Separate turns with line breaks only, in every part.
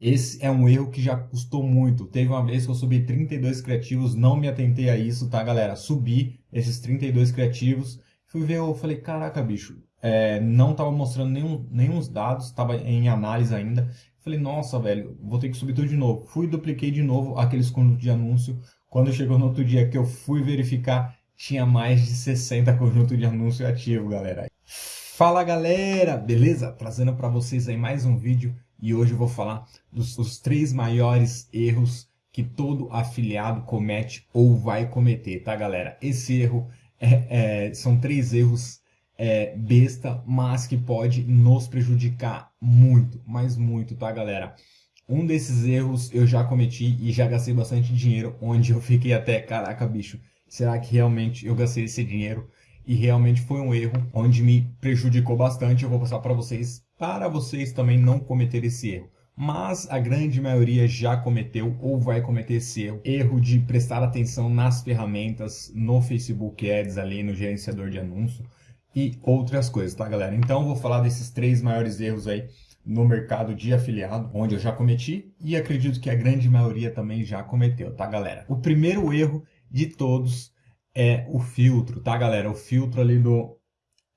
Esse é um erro que já custou muito. Teve uma vez que eu subi 32 criativos, não me atentei a isso, tá, galera? Subi esses 32 criativos, fui ver, eu falei, caraca, bicho, é, não tava mostrando nenhum, nenhum dados, tava em análise ainda. Falei, nossa, velho, vou ter que subir tudo de novo. Fui dupliquei de novo aqueles conjuntos de anúncio. Quando chegou no outro dia que eu fui verificar, tinha mais de 60 conjuntos de anúncio ativo, galera. Fala, galera! Beleza? Trazendo para vocês aí mais um vídeo e hoje eu vou falar dos, dos três maiores erros que todo afiliado comete ou vai cometer, tá galera? Esse erro é, é, são três erros é, besta, mas que pode nos prejudicar muito, mas muito, tá galera? Um desses erros eu já cometi e já gastei bastante dinheiro, onde eu fiquei até, caraca bicho, será que realmente eu gastei esse dinheiro? E realmente foi um erro onde me prejudicou bastante, eu vou passar para vocês para vocês também não cometer esse erro. Mas a grande maioria já cometeu ou vai cometer esse erro. Erro de prestar atenção nas ferramentas, no Facebook Ads ali, no gerenciador de anúncio e outras coisas, tá galera? Então eu vou falar desses três maiores erros aí no mercado de afiliado, onde eu já cometi e acredito que a grande maioria também já cometeu, tá galera? O primeiro erro de todos é o filtro, tá galera? O filtro ali do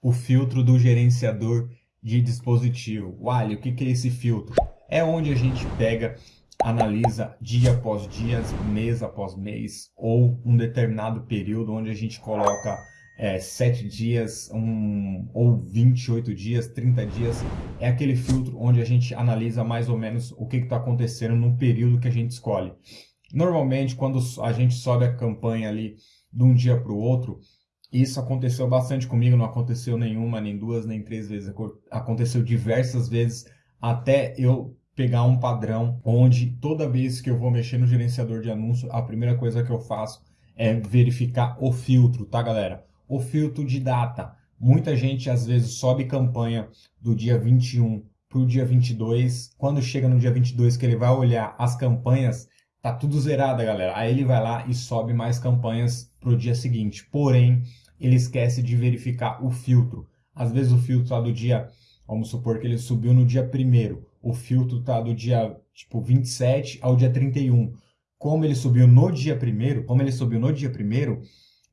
o filtro do gerenciador de dispositivo. Wally, o que, é esse filtro? É onde a gente pega, analisa dia após dia, mês após mês, ou um determinado período onde a gente coloca é, 7 dias, um, ou 28 dias, 30 dias. É aquele filtro onde a gente analisa mais ou menos o que está acontecendo no período que a gente escolhe. Normalmente, quando a gente sobe a campanha ali de um dia para o outro, isso aconteceu bastante comigo, não aconteceu nenhuma, nem duas, nem três vezes. Aconteceu diversas vezes até eu pegar um padrão onde toda vez que eu vou mexer no gerenciador de anúncio, a primeira coisa que eu faço é verificar o filtro, tá galera? O filtro de data. Muita gente às vezes sobe campanha do dia 21 para o dia 22. Quando chega no dia 22 que ele vai olhar as campanhas, tá tudo zerado, galera. Aí ele vai lá e sobe mais campanhas para o dia seguinte. Porém, ele esquece de verificar o filtro. Às vezes o filtro está do dia, vamos supor que ele subiu no dia 1 o filtro está do dia tipo 27 ao dia 31. Como ele subiu no dia 1 como ele subiu no dia 1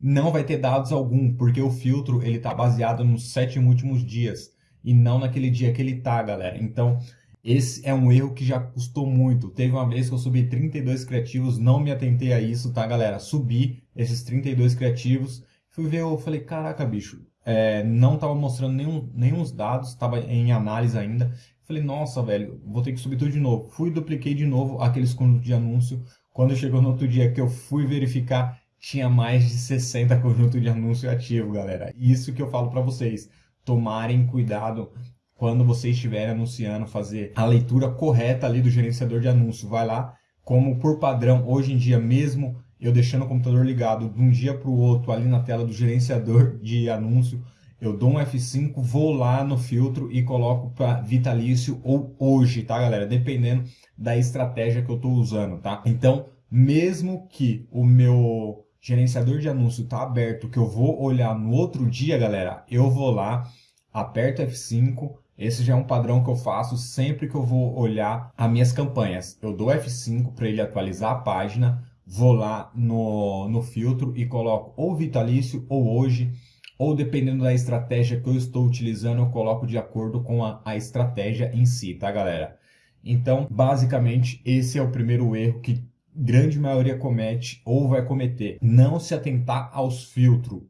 não vai ter dados algum, porque o filtro ele está baseado nos sete últimos dias e não naquele dia que ele está, galera. Então, esse é um erro que já custou muito. Teve uma vez que eu subi 32 criativos, não me atentei a isso, tá, galera? Subi esses 32 criativos Fui ver, eu falei, caraca, bicho, é, não tava mostrando nenhum, nenhum dados, tava em análise ainda. Falei, nossa, velho, vou ter que subir tudo de novo. Fui dupliquei de novo aqueles conjuntos de anúncio. Quando chegou no outro dia que eu fui verificar, tinha mais de 60 conjuntos de anúncio ativo, galera. Isso que eu falo para vocês. Tomarem cuidado quando vocês estiverem anunciando, fazer a leitura correta ali do gerenciador de anúncio. Vai lá, como por padrão, hoje em dia mesmo eu deixando o computador ligado de um dia para o outro ali na tela do gerenciador de anúncio, eu dou um F5, vou lá no filtro e coloco para vitalício ou hoje, tá galera? Dependendo da estratégia que eu estou usando, tá? Então, mesmo que o meu gerenciador de anúncio tá aberto, que eu vou olhar no outro dia, galera, eu vou lá, aperto F5, esse já é um padrão que eu faço sempre que eu vou olhar as minhas campanhas. Eu dou F5 para ele atualizar a página, vou lá no, no filtro e coloco ou vitalício ou hoje, ou dependendo da estratégia que eu estou utilizando, eu coloco de acordo com a, a estratégia em si, tá galera? Então, basicamente, esse é o primeiro erro que grande maioria comete ou vai cometer. Não se atentar aos filtros.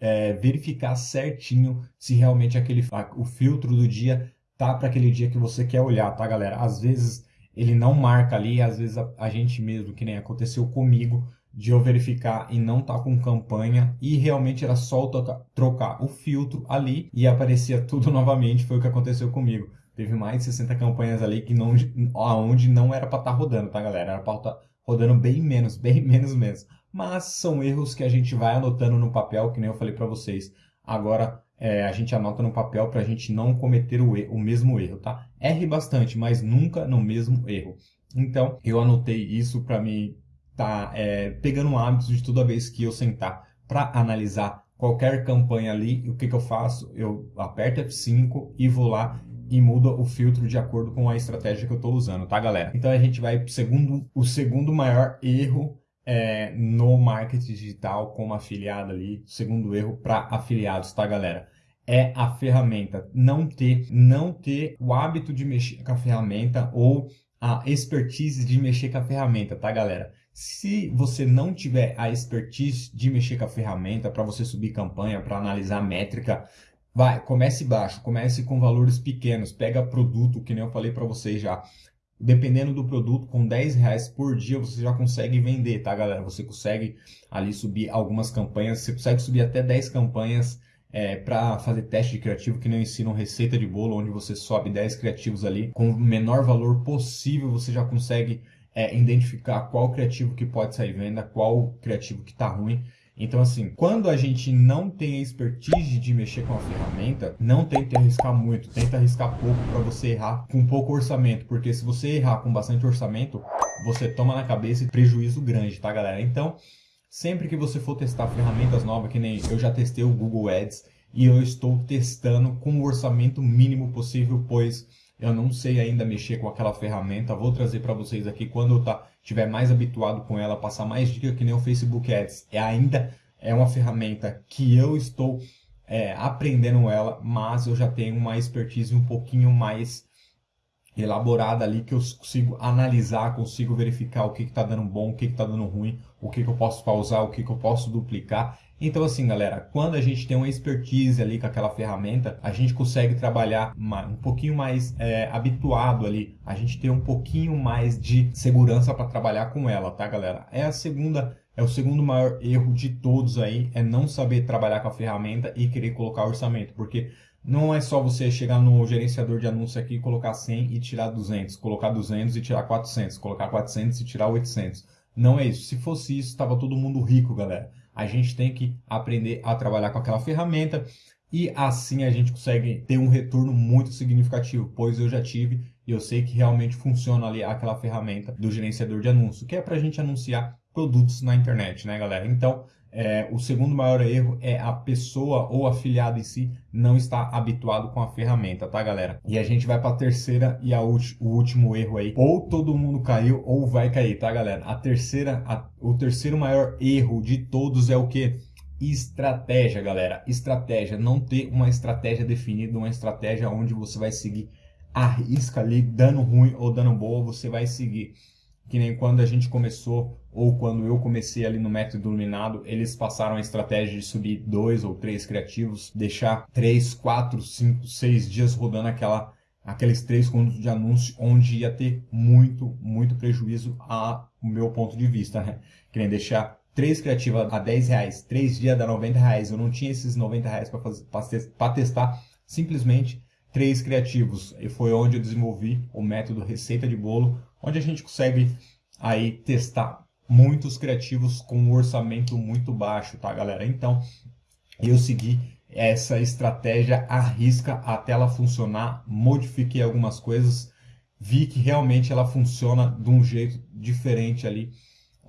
É, verificar certinho se realmente aquele o filtro do dia tá para aquele dia que você quer olhar, tá galera? Às vezes ele não marca ali, às vezes a, a gente mesmo, que nem aconteceu comigo, de eu verificar e não tá com campanha e realmente era só trocar, trocar o filtro ali e aparecia tudo novamente, foi o que aconteceu comigo. Teve mais de 60 campanhas ali que não, aonde não era para estar tá rodando, tá galera? Era para estar tá rodando bem menos, bem menos mesmo. Mas são erros que a gente vai anotando no papel, que nem eu falei para vocês. Agora, é, a gente anota no papel para a gente não cometer o, o mesmo erro, tá? Erre bastante, mas nunca no mesmo erro. Então, eu anotei isso para me tá é, pegando um hábito de toda vez que eu sentar para analisar qualquer campanha ali, o que, que eu faço? Eu aperto F5 e vou lá e muda o filtro de acordo com a estratégia que eu estou usando, tá, galera? Então a gente vai para segundo, o segundo maior erro é, no marketing digital como afiliado ali, segundo erro para afiliados, tá, galera? É a ferramenta, não ter, não ter o hábito de mexer com a ferramenta ou a expertise de mexer com a ferramenta, tá, galera? Se você não tiver a expertise de mexer com a ferramenta para você subir campanha, para analisar métrica, Vai, comece baixo, comece com valores pequenos, pega produto, que nem eu falei para vocês já. Dependendo do produto, com 10 reais por dia você já consegue vender, tá galera? Você consegue ali subir algumas campanhas, você consegue subir até 10 campanhas é, para fazer teste de criativo, que eu ensino receita de bolo, onde você sobe 10 criativos ali, com o menor valor possível você já consegue é, identificar qual criativo que pode sair venda, qual criativo que está ruim então, assim, quando a gente não tem a expertise de mexer com a ferramenta, não tente arriscar muito, tenta arriscar pouco para você errar com pouco orçamento, porque se você errar com bastante orçamento, você toma na cabeça prejuízo grande, tá, galera? Então, sempre que você for testar ferramentas novas, que nem eu já testei o Google Ads e eu estou testando com o orçamento mínimo possível, pois eu não sei ainda mexer com aquela ferramenta, vou trazer para vocês aqui quando eu tá, tiver mais habituado com ela, passar mais dicas que nem o Facebook Ads. É ainda é uma ferramenta que eu estou é, aprendendo ela, mas eu já tenho uma expertise um pouquinho mais elaborada ali que eu consigo analisar, consigo verificar o que está dando bom, o que está dando ruim, o que, que eu posso pausar, o que, que eu posso duplicar. Então assim, galera, quando a gente tem uma expertise ali com aquela ferramenta, a gente consegue trabalhar um pouquinho mais é, habituado ali, a gente tem um pouquinho mais de segurança para trabalhar com ela, tá, galera? É a segunda é o segundo maior erro de todos aí, é não saber trabalhar com a ferramenta e querer colocar orçamento, porque não é só você chegar no gerenciador de anúncio aqui, colocar 100 e tirar 200, colocar 200 e tirar 400, colocar 400 e tirar 800. Não é isso. Se fosse isso, estava todo mundo rico, galera. A gente tem que aprender a trabalhar com aquela ferramenta e assim a gente consegue ter um retorno muito significativo, pois eu já tive e eu sei que realmente funciona ali aquela ferramenta do gerenciador de anúncio, que é para a gente anunciar produtos na internet, né, galera? Então, é, o segundo maior erro é a pessoa ou afiliado em si não estar habituado com a ferramenta, tá, galera? E a gente vai para a terceira e a o último erro aí. Ou todo mundo caiu ou vai cair, tá, galera? A terceira, a, o terceiro maior erro de todos é o que? Estratégia, galera. Estratégia. Não ter uma estratégia definida, uma estratégia onde você vai seguir a risca ali, dando ruim ou dando boa, você vai seguir que nem quando a gente começou, ou quando eu comecei ali no método iluminado, eles passaram a estratégia de subir dois ou três criativos, deixar três, quatro, cinco, seis dias rodando aquela, aqueles três contos de anúncio, onde ia ter muito, muito prejuízo a meu ponto de vista, né? Que nem deixar três criativas a 10 reais, três dias a 90 reais, eu não tinha esses 90 reais para testar, simplesmente três criativos. E foi onde eu desenvolvi o método receita de bolo, onde a gente consegue aí testar muitos criativos com um orçamento muito baixo, tá galera? Então, eu segui essa estratégia à risca até ela funcionar, modifiquei algumas coisas, vi que realmente ela funciona de um jeito diferente ali,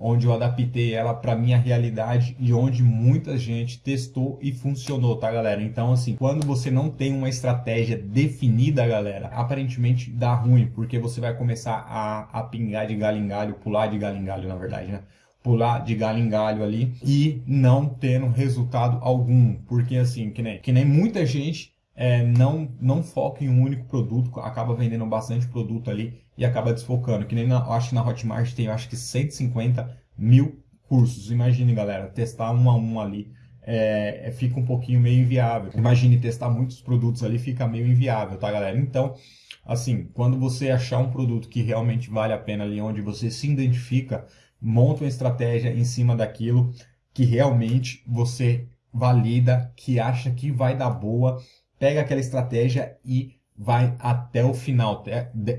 onde eu adaptei ela para minha realidade e onde muita gente testou e funcionou, tá galera? Então assim, quando você não tem uma estratégia definida, galera, aparentemente dá ruim, porque você vai começar a, a pingar de galho em galho, pular de galho em galho, na verdade, né? pular de galho em galho ali e não tendo resultado algum, porque assim, que nem, que nem muita gente é, não, não foca em um único produto, acaba vendendo bastante produto ali e acaba desfocando. Que nem na, acho que na Hotmart tem acho que 150 mil cursos. Imagine, galera, testar um a um ali. É, é, fica um pouquinho meio inviável. Imagine testar muitos produtos ali, fica meio inviável, tá, galera? Então, assim, quando você achar um produto que realmente vale a pena ali, onde você se identifica, monta uma estratégia em cima daquilo que realmente você valida, que acha que vai dar boa pega aquela estratégia e vai até o final,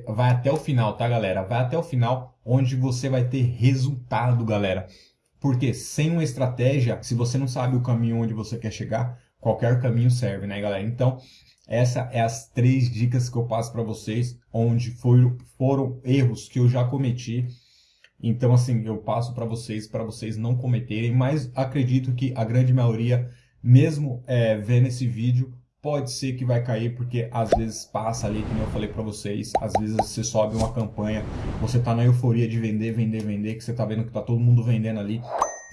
vai até o final, tá galera? Vai até o final, onde você vai ter resultado, galera. Porque sem uma estratégia, se você não sabe o caminho onde você quer chegar, qualquer caminho serve, né, galera? Então, essa é as três dicas que eu passo para vocês, onde foram, foram erros que eu já cometi. Então, assim, eu passo para vocês, para vocês não cometerem, mas acredito que a grande maioria mesmo é, vendo esse vídeo, pode ser que vai cair, porque às vezes passa ali, como eu falei para vocês, às vezes você sobe uma campanha, você tá na euforia de vender, vender, vender, que você tá vendo que tá todo mundo vendendo ali,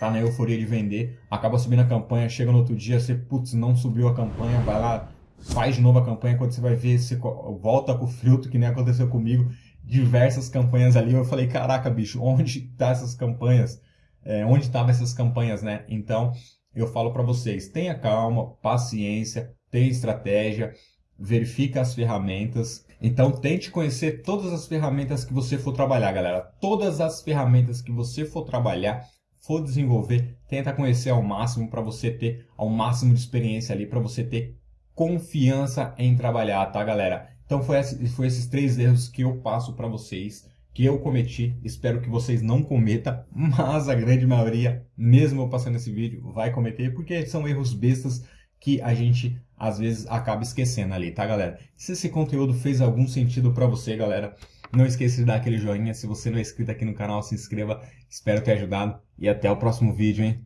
tá na euforia de vender, acaba subindo a campanha, chega no outro dia, você, putz, não subiu a campanha, vai lá, faz de novo a campanha, quando você vai ver, você volta com o filtro, que nem aconteceu comigo, diversas campanhas ali, eu falei, caraca, bicho, onde tá essas campanhas? É, onde estavam essas campanhas, né? Então, eu falo para vocês, tenha calma, paciência, tenha estratégia, verifica as ferramentas. Então, tente conhecer todas as ferramentas que você for trabalhar, galera. Todas as ferramentas que você for trabalhar, for desenvolver, tenta conhecer ao máximo para você ter ao máximo de experiência ali, para você ter confiança em trabalhar, tá, galera? Então, foi, foi esses três erros que eu passo para vocês que eu cometi, espero que vocês não cometam, mas a grande maioria, mesmo eu passando esse vídeo, vai cometer, porque são erros bestas que a gente às vezes acaba esquecendo ali, tá galera? Se esse conteúdo fez algum sentido para você, galera, não esqueça de dar aquele joinha, se você não é inscrito aqui no canal, se inscreva, espero ter ajudado e até o próximo vídeo, hein?